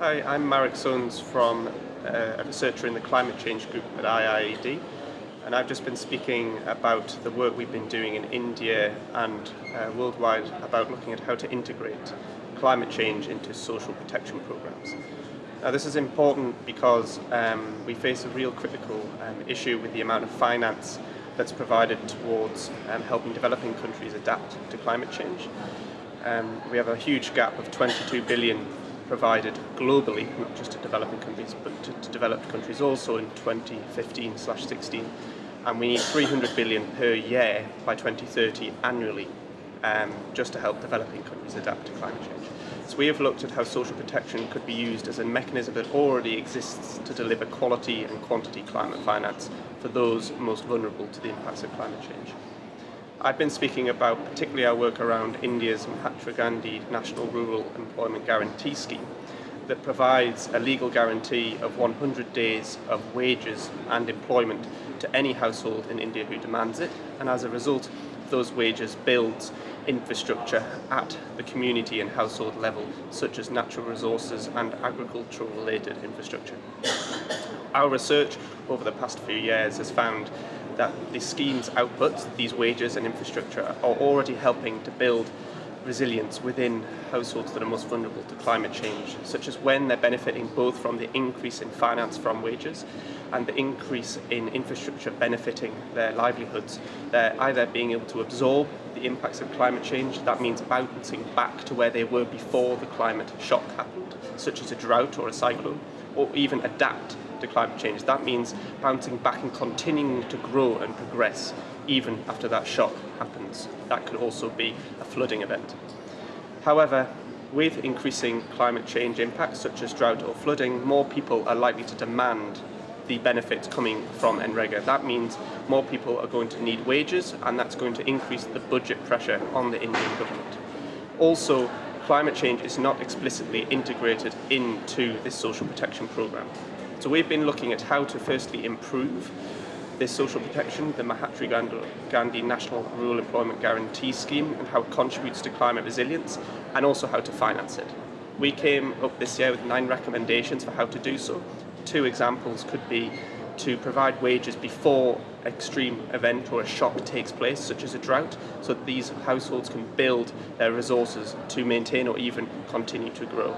Hi, I'm Marek Soanes from uh, a researcher in the climate change group at IIED and I've just been speaking about the work we've been doing in India and uh, worldwide about looking at how to integrate climate change into social protection programs. Now this is important because um, we face a real critical um, issue with the amount of finance that's provided towards um, helping developing countries adapt to climate change. Um, we have a huge gap of 22 billion provided globally, not just to developing countries, but to, to developed countries also in 2015-16. And we need 300 billion per year by 2030 annually, um, just to help developing countries adapt to climate change. So we have looked at how social protection could be used as a mechanism that already exists to deliver quality and quantity climate finance for those most vulnerable to the impacts of climate change. I've been speaking about particularly our work around India's Mahatma Gandhi National Rural Employment Guarantee Scheme that provides a legal guarantee of 100 days of wages and employment to any household in India who demands it and as a result those wages builds infrastructure at the community and household level such as natural resources and agricultural related infrastructure. Our research over the past few years has found that the scheme's outputs, these wages and infrastructure, are already helping to build resilience within households that are most vulnerable to climate change, such as when they're benefiting both from the increase in finance from wages and the increase in infrastructure benefiting their livelihoods. They're either being able to absorb the impacts of climate change, that means bouncing back to where they were before the climate shock happened, such as a drought or a cyclone, or even adapt to climate change. That means bouncing back and continuing to grow and progress even after that shock happens. That could also be a flooding event. However, with increasing climate change impacts such as drought or flooding, more people are likely to demand the benefits coming from NREGA. That means more people are going to need wages and that's going to increase the budget pressure on the Indian government. Also, climate change is not explicitly integrated into this social protection programme. So we've been looking at how to firstly improve this social protection, the Mahatma Gandhi National Rural Employment Guarantee Scheme and how it contributes to climate resilience and also how to finance it. We came up this year with nine recommendations for how to do so. Two examples could be to provide wages before extreme event or a shock takes place, such as a drought, so that these households can build their resources to maintain or even continue to grow.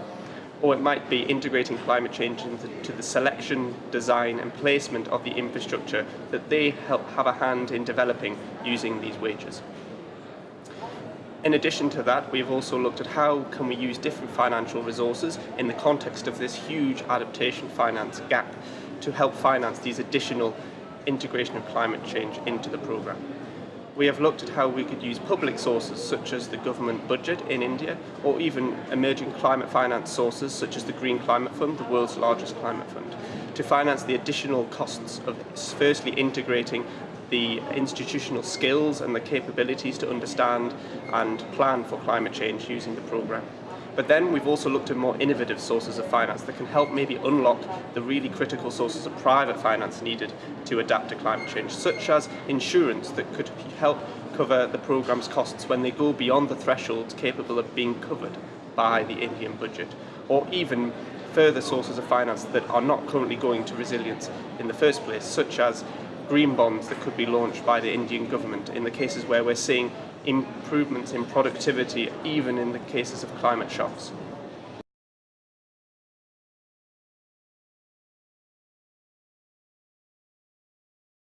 Or it might be integrating climate change into the selection, design and placement of the infrastructure that they help have a hand in developing using these wages. In addition to that, we've also looked at how can we use different financial resources in the context of this huge adaptation finance gap to help finance these additional integration of climate change into the programme. We have looked at how we could use public sources such as the government budget in India or even emerging climate finance sources such as the Green Climate Fund, the world's largest climate fund, to finance the additional costs of firstly integrating the institutional skills and the capabilities to understand and plan for climate change using the programme. But then we've also looked at more innovative sources of finance that can help maybe unlock the really critical sources of private finance needed to adapt to climate change, such as insurance that could help cover the programme's costs when they go beyond the thresholds capable of being covered by the Indian budget, or even further sources of finance that are not currently going to resilience in the first place, such as green bonds that could be launched by the Indian government in the cases where we're seeing improvements in productivity even in the cases of climate shocks.